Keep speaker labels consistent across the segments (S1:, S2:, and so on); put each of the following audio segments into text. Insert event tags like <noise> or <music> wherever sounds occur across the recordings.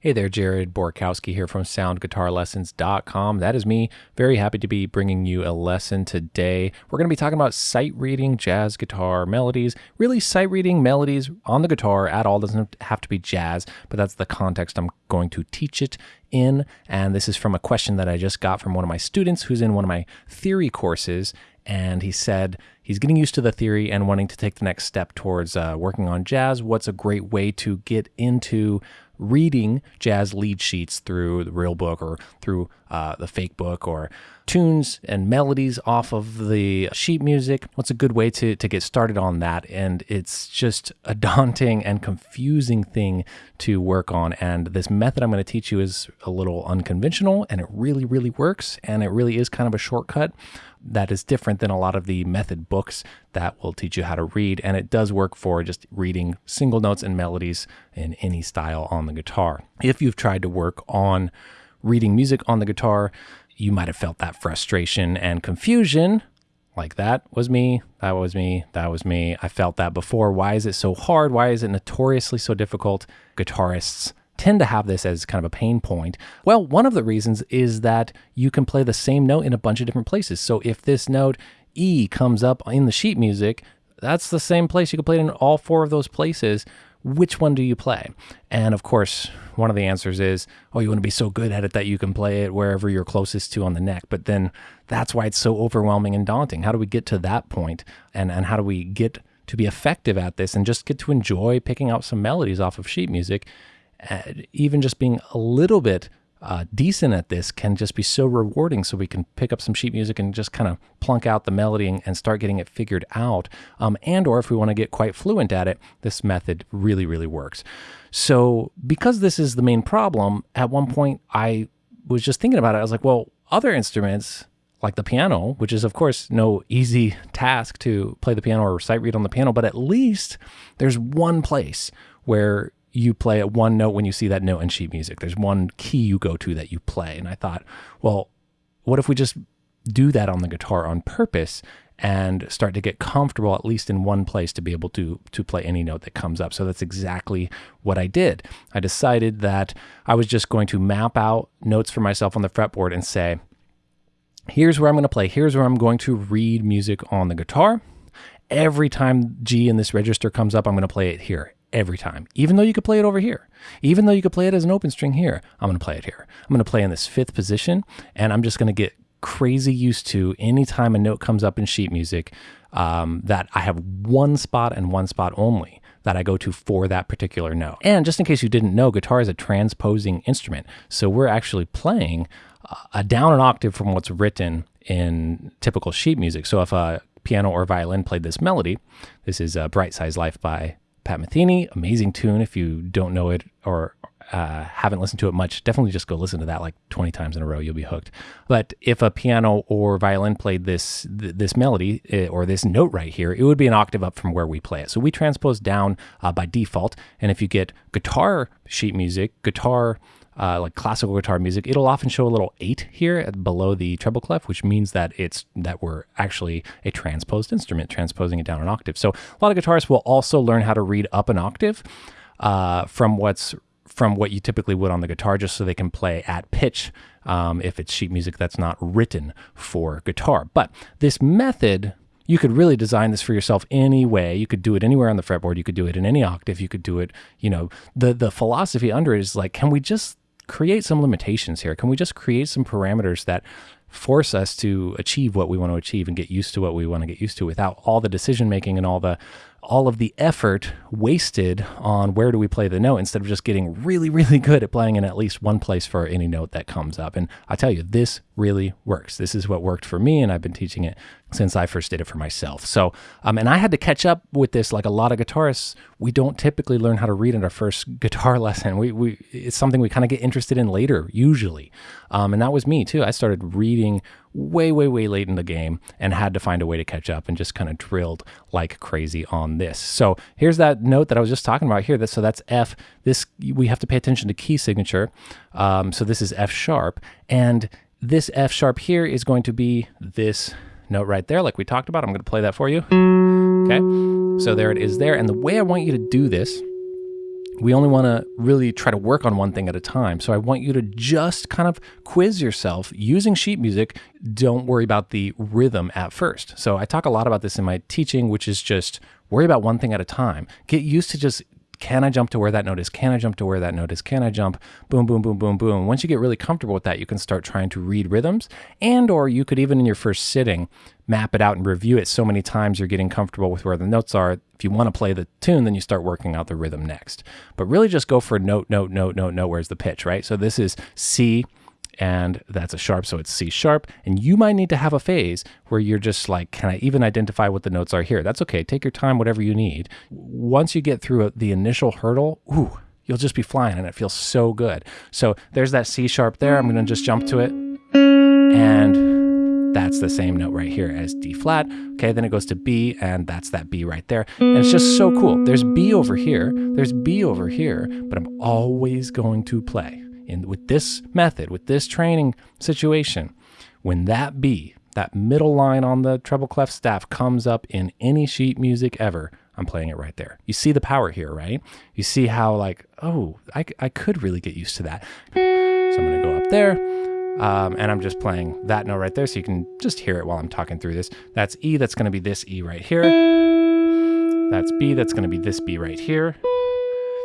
S1: Hey there, Jared Borkowski here from soundguitarlessons.com. That is me. Very happy to be bringing you a lesson today. We're going to be talking about sight reading jazz guitar melodies. Really, sight reading melodies on the guitar at all doesn't have to be jazz, but that's the context I'm going to teach it in. And this is from a question that I just got from one of my students who's in one of my theory courses. And he said he's getting used to the theory and wanting to take the next step towards uh, working on jazz. What's a great way to get into reading jazz lead sheets through the real book or through uh, the fake book or tunes and melodies off of the sheet music. What's a good way to, to get started on that? And it's just a <laughs> daunting and confusing thing to work on. And this method I'm going to teach you is a little unconventional and it really, really works. And it really is kind of a shortcut that is different than a lot of the method books that will teach you how to read. And it does work for just reading single notes and melodies in any style on the guitar. If you've tried to work on reading music on the guitar, you might have felt that frustration and confusion. Like that was me, that was me, that was me. I felt that before. Why is it so hard? Why is it notoriously so difficult? Guitarists tend to have this as kind of a pain point? Well, one of the reasons is that you can play the same note in a bunch of different places. So if this note E comes up in the sheet music, that's the same place. You can play it in all four of those places. Which one do you play? And of course, one of the answers is, oh, you want to be so good at it that you can play it wherever you're closest to on the neck. But then that's why it's so overwhelming and daunting. How do we get to that point? And, and how do we get to be effective at this and just get to enjoy picking out some melodies off of sheet music even just being a little bit uh, decent at this can just be so rewarding. So we can pick up some sheet music and just kind of plunk out the melody and, and start getting it figured out. Um, and or if we want to get quite fluent at it, this method really, really works. So because this is the main problem, at one point I was just thinking about it. I was like, well, other instruments like the piano, which is of course no easy <laughs> task to play the piano or sight read on the piano, but at least there's one place where you play at one note when you see that note in sheet music. There's one key you go to that you play. And I thought, well, what if we just do that on the guitar on purpose and start to get comfortable at least in one place to be able to to play any note that comes up. So that's exactly what I did. I decided that I was just going to map out notes for myself on the fretboard and say, here's where I'm going to play. Here's where I'm going to read music on the guitar. Every time G in this register comes up, I'm going to play it here every time, even though you could play it over here. Even though you could play it as an open string here, I'm going to play it here. I'm going to play in this fifth position, and I'm just going to get crazy used to anytime a note comes up in sheet music um, that I have one spot and one spot only that I go to for that particular note. And just in case you didn't know, guitar is a transposing instrument. So we're actually playing a down an octave from what's written in typical sheet music. So if a piano or violin played this melody, this is a Bright Size Life by Pat Metheny, amazing tune. If you don't know it or uh, haven't listened to it much, definitely just go listen to that like 20 times in a row. You'll be hooked. But if a piano or violin played this th- this melody eh, or this note right here, it would be an octave up from where we play it. So we transpose down uh, by default. And if you get guitar sheet music, guitar uh, like classical guitar music, it'll often show a little eight here below the treble clef, which means that it's that we're actually a transposed instrument, transposing it down an octave. So a lot of guitarists will also learn how to read up an octave uh, from what's from what you typically would on the guitar, just so they can play at pitch um, if it's sheet music that's not written for guitar. But this method you could really design this for yourself any way. You could do it anywhere on the fretboard. You could do it in any octave. You could do it, you know, the the philosophy under it is like, can we just create some limitations here? Can we just create some parameters that force us to achieve what we want to achieve and get used to what we want to get used to without all the decision making and all the all of the effort wasted on where do we play the note instead of just getting really, really good at playing in at least one place for any note that comes up. And I tell you, this really works. This is what worked for me, and I've been teaching it since I first did it for myself. So, um, and I had to catch up with this. Like a lot of guitarists, we don't typically learn how to read in our first <laughs> guitar lesson. We, we it's something we kind of get interested in later, usually. Um, and that was me too. I started reading way, way, way late in the game and had to find a way to catch up and just kind of drilled like crazy on this. So here's that note that I was just talking about here. That, so that's F. This we have to pay attention to key signature. Um, so this is F sharp. And this F sharp here is going to be this note right there, like we talked about. I'm going to play that for you. Okay. So there it is there. And the way I want you to do this we only want to really try to work on one thing at a time. So I want you to just kind of quiz yourself using sheet music. Don't worry about the rhythm at first. So I talk a lot about this in my teaching, which is just worry about one thing at a time. Get used to just can I jump to where that note is? Can I jump to where that note is? Can I jump? Boom, boom, boom, boom, boom. Once you get really comfortable with that, you can start trying to read rhythms and or you could even in your first sitting map it out and review it so many times you're getting comfortable with where the notes are. If you want to play the tune, then you start working out the rhythm next. But really just go for note, note, note, note, note. Where's the pitch, right? So this is C and that's a sharp, so it's C sharp. And you might need to have a phase where you're just like, can I even identify what the notes are here? That's okay. Take your time, whatever you need. Once you get through the initial hurdle, ooh, you'll just be flying and it feels so good. So there's that C sharp there. I'm going to just jump to it. And that's the same note right here as D flat. Okay, then it goes to B, and that's that B right there. And it's just so cool. There's B over here, there's B over here, but I'm always going to play in with this method, with this training situation, when that B, that middle line on the treble clef staff comes up in any sheet music ever, I'm playing it right there. You see the power here, right? You see how like, oh, I, I could really get used to that. So I'm gonna go up there. Um, and I'm just playing that note right there so you can just hear it while I'm talking through this. That's E, that's gonna be this E right here. That's B, that's gonna be this B right here.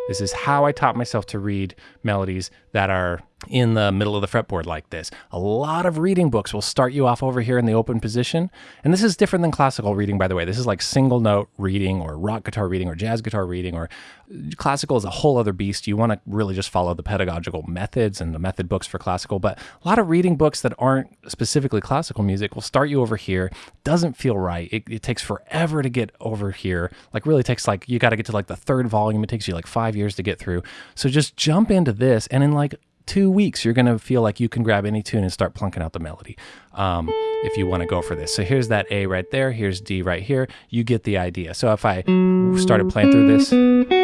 S1: This is how I taught myself to read melodies that are in the middle of the fretboard like this. A lot of reading books will start you off over here in the open position. And this is different than classical reading, by the way. This is like single note reading or rock guitar reading or jazz guitar reading or uh, classical is a whole other beast. You want to really just follow the pedagogical methods and the method books for classical. But a lot of reading books that aren't specifically classical music will start you over here. Doesn't feel right. It, it takes forever to get over here. Like really takes like, you got to get to like the third volume. It takes you like five years to get through. So just jump into this and in like two weeks, you're going to feel like you can grab any tune and start plunking out the melody um, if you want to go for this. So here's that A right there. Here's D right here. You get the idea. So if I started playing through this,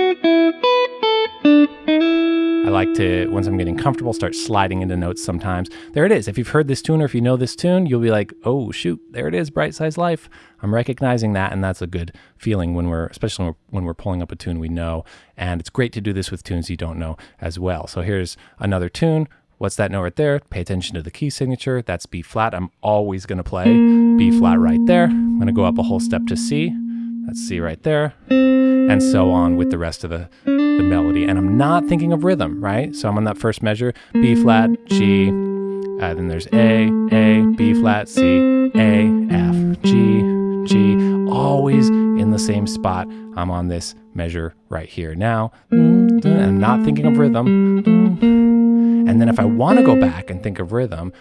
S1: I like to, once I'm getting comfortable, start sliding into notes sometimes. There it is. If you've heard this tune or if you know this tune, you'll be like, oh, shoot, there it is, Bright Size Life. I'm recognizing that, and that's a good feeling when we're, especially when we're pulling up a tune we know. And it's great to do this with tunes you don't know as well. So here's another tune. What's that note right there? Pay attention to the key signature. That's B flat. I'm always going to play B flat right there. I'm going to go up a whole step to C. That's C right there. And so on with the rest of the, the melody. And I'm not thinking of rhythm, right? So I'm on that first measure, B flat, G, uh, then there's A, A, B flat, C, A, F, G, G, always in the same spot. I'm on this measure right here now. I'm not thinking of rhythm. And then if I want to go back and think of rhythm,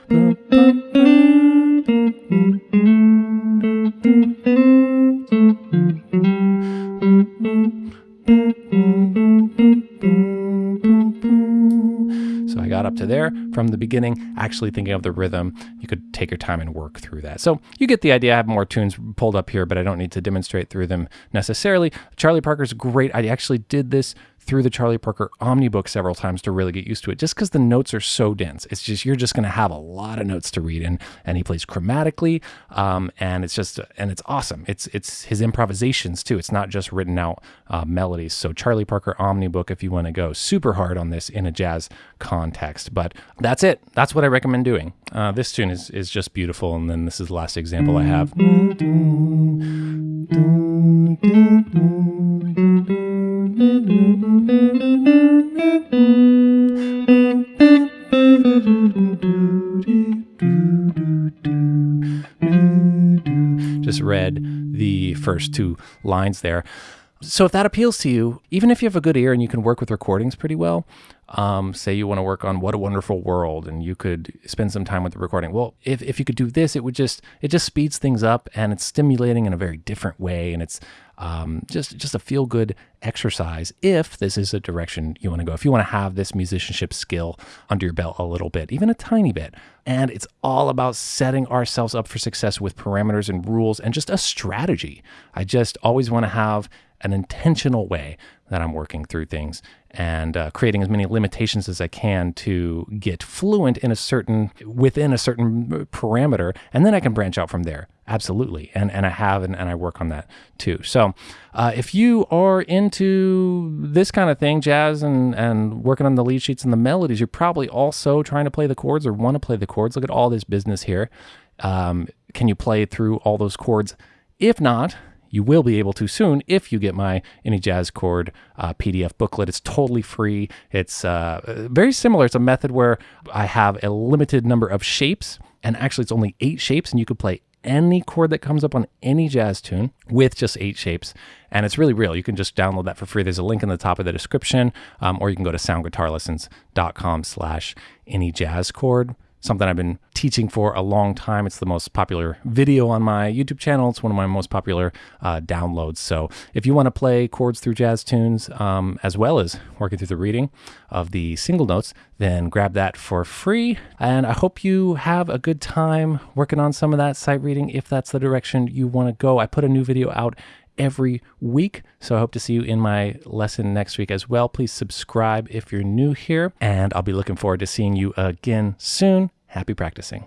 S1: there from the beginning, actually thinking of the rhythm. You could take your time and work through that. So you get the idea. I have more tunes pulled up here, but I don't need to demonstrate through them necessarily. Charlie Parker's great. I actually did this through the Charlie Parker Omnibook several times to really get used to it, just because the notes are so dense. It's just you're just going to have a lot of notes to read, and and he plays chromatically, um, and it's just and it's awesome. It's it's his improvisations too. It's not just written out uh, melodies. So Charlie Parker Omnibook, if you want to go super hard on this in a jazz context, but that's it. That's what I recommend doing. Uh, this tune is is just beautiful, and then this is the last example I have. Just read the first two lines there. So if that appeals to you, even if you have a good ear and you can work with recordings pretty well, um, say you want to work on What a Wonderful World and you could spend some time with the recording. Well, if, if you could do this, it would just, it just speeds things up and it's stimulating in a very different way. And it's um, just, just a feel good exercise if this is a direction you want to go. If you want to have this musicianship skill under your belt a little bit, even a tiny bit. And it's all about setting ourselves up for success with parameters and rules and just a strategy. I just always want to have an intentional way that I'm working through things and uh, creating as many limitations as I can to get fluent in a certain within a certain parameter, and then I can branch out from there Absolutely. And, and I have, and, and I work on that too. So uh, if you are into this kind of thing, jazz and, and working on the lead sheets and the melodies, you're probably also trying to play the chords or want to play the chords. Look at all this business here. Um, can you play through all those chords? If not, you will be able to soon if you get my any jazz chord uh, PDF booklet. It's totally free. It's uh, very similar. It's a method where I have a limited number of shapes, and actually it's only eight shapes, and you could play any chord that comes up on any jazz tune with just eight shapes. And it's really real. You can just download that for free. There's a link in the top of the description, um, or you can go to soundguitarlessons.com slash any jazz chord something I've been teaching for a long time. It's the most popular video on my YouTube channel. It's one of my most popular uh, downloads. So if you want to play chords through jazz tunes um, as well as working through the reading of the single notes, then grab that for free. And I hope you have a good time working on some of that sight reading if that's the direction you want to go. I put a new video out every week. So I hope to see you in my lesson next week as well. Please subscribe if you're new here, and I'll be looking forward to seeing you again soon. Happy practicing.